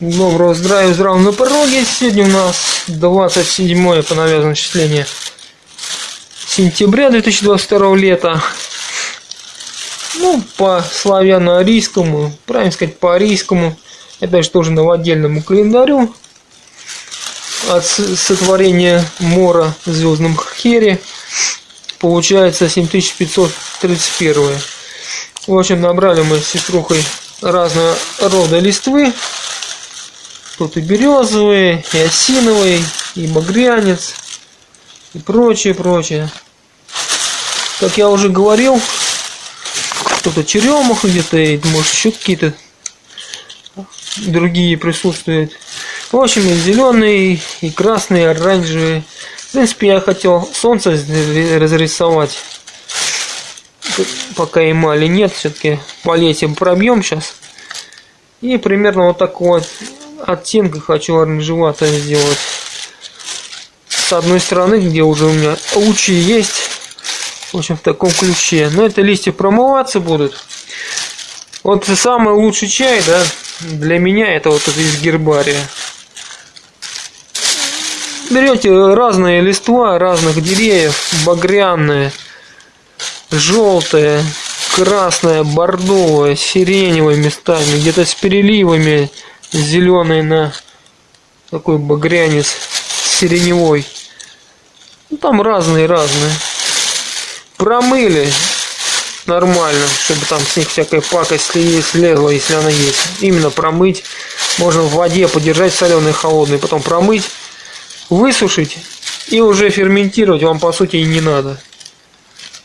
Доброго здравия, здравия на пороге. Сегодня у нас 27 по навязанному числению сентября 2022 лета. Ну, по славяно-арийскому, правильно сказать, по арийскому. Это же тоже новодельному календарю. От сотворения Мора в звездном хере получается 7531. В общем, набрали мы с сеструхой разного рода листвы. Тут и березовые, и осиновый, и багрянец, и прочее, прочее. Как я уже говорил, кто-то черемуха где-то, может еще какие-то другие присутствуют. В общем, и зеленый, и красный, и оранжевый. В принципе, я хотел солнце разрисовать. Пока эмали нет, все-таки по пробьем сейчас. И примерно вот такого оттенка хочу оранжеватое сделать. С одной стороны, где уже у меня лучи есть. В общем, в таком ключе. Но это листья промываться будут. Вот самый лучший чай, да, для меня это вот из гербария. Берете разные листва разных деревьев, багряные, желтые, красное, бордовое, сиреневое местами, где-то с переливами, зеленый на такой багрянец сиреневой. Ну, там разные-разные. Промыли нормально, чтобы там с них всякая пакость слезла, если она есть. Именно промыть. Можно в воде подержать соленой холодной, потом промыть, высушить и уже ферментировать вам по сути и не надо.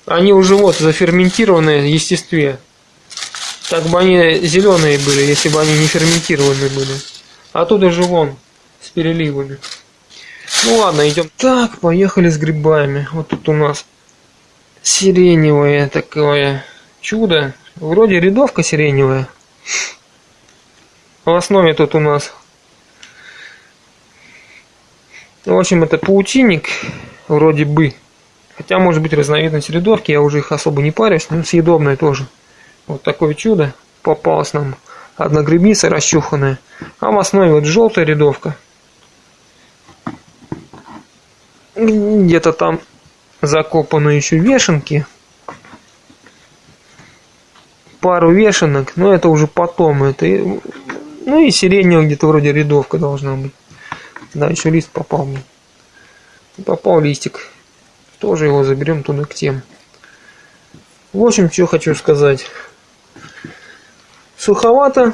Они уже вот заферментированные в естестве. Так бы они зеленые были, если бы они не ферментированные были. А тут даже вон, с переливами. Ну ладно, идем. Так, поехали с грибами. Вот тут у нас сиреневое такое чудо. Вроде рядовка сиреневая. В основе тут у нас в общем, это паутинник, вроде бы. Хотя, может быть, разновидность рядовки, я уже их особо не парюсь, но съедобная тоже. Вот такое чудо попалось нам. Одна грибница расчуханная. А в основе вот желтая рядовка. Где-то там закопаны еще вешенки. Пару вешенок, но это уже потом. Это, ну и сиреневая где-то вроде рядовка должна быть. Да, еще лист попал мне. Попал листик. Тоже его заберем туда к тем. В общем, что хочу сказать. Суховато.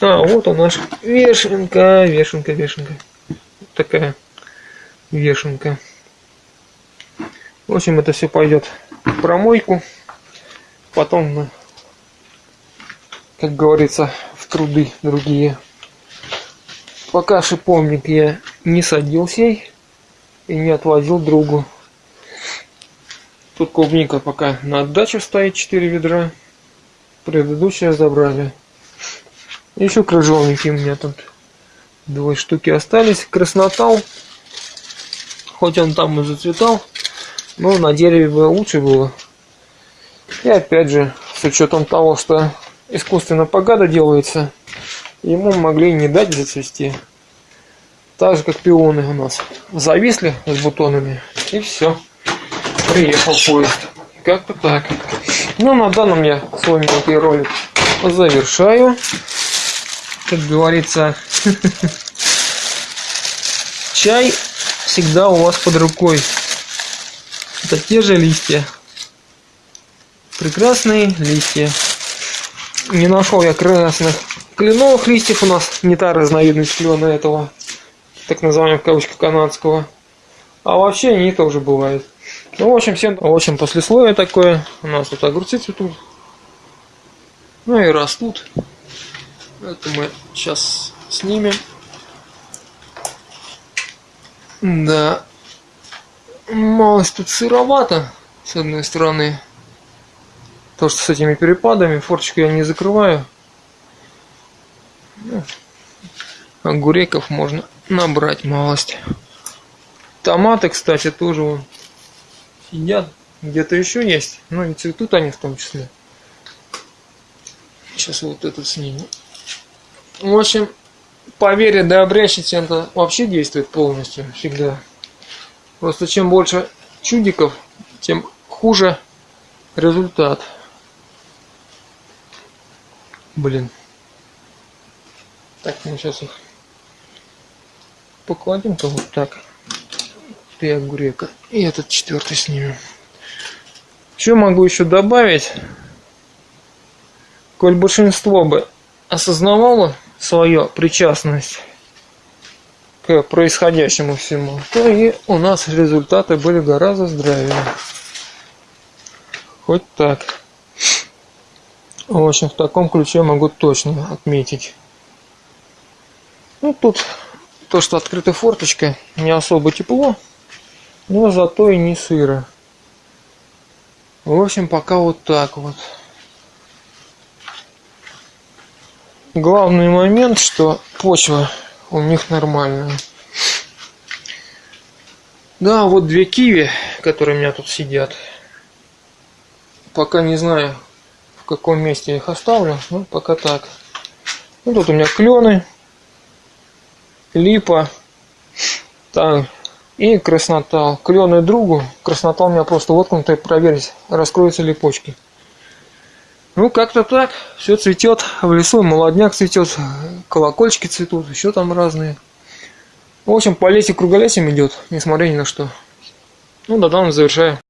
А, вот у нас вешенка, вешенка, вешенка. Вот такая вешенка. В общем, это все пойдет в промойку. Потом как говорится, в труды другие. Пока шиповник я не садил сей и не отвозил другу. Тут клубника пока на отдачу стоит 4 ведра предыдущие забрали. Еще крыжовники у меня тут двое штуки остались. Краснотал, хоть он там и зацветал, но на дереве бы лучше было. И опять же, с учетом того, что искусственно погада делается, ему могли не дать зацвести. Так же, как пионы у нас. Зависли с бутонами, и все. Приехал поезд. Как-то так. Ну, на данном я свой мелкий ролик завершаю. Как говорится, чай всегда у вас под рукой. Это те же листья. Прекрасные листья. Не нашел я красных кленовых листьев у нас. Не та разновидность клена этого, так называемого в кавычках канадского. А вообще они тоже бывают. Ну, в общем, всем, в общем, послесловие такое. У нас тут огурцы цветут. Ну и растут. Это мы сейчас снимем. Да. Малость тут сыровато, с одной стороны. То, что с этими перепадами, форчику я не закрываю. Огуреков можно набрать малость. Томаты, кстати, тоже вон сидят. Где-то еще есть. Ну и цветут они в том числе. Сейчас вот этот сниму. В общем, поверье да обрящите, это вообще действует полностью, всегда. Просто чем больше чудиков, тем хуже результат. Блин. Так, мы сейчас их покладем-ка вот так. Три огурека. И этот четвертый снимем. Что могу еще добавить? Коль большинство бы осознавало свою причастность к происходящему всему, то и у нас результаты были гораздо здравее. Хоть так. В общем, в таком ключе могу точно отметить. Ну, тут то, что открыта форточка, не особо тепло, но зато и не сыро. В общем, пока вот так вот. Главный момент, что почва у них нормальная. Да, вот две киви, которые у меня тут сидят. Пока не знаю, в каком месте их оставлю, ну пока так. Ну, тут у меня клены, липа, так, и краснотал. Клены другу, краснотал меня просто воткнутый, проверить, раскроются ли почки. Ну, как-то так. Все цветет. В лесу молодняк цветет, колокольчики цветут, еще там разные. В общем, по лесе круголесим идет, несмотря ни на что. Ну, да, там завершаю.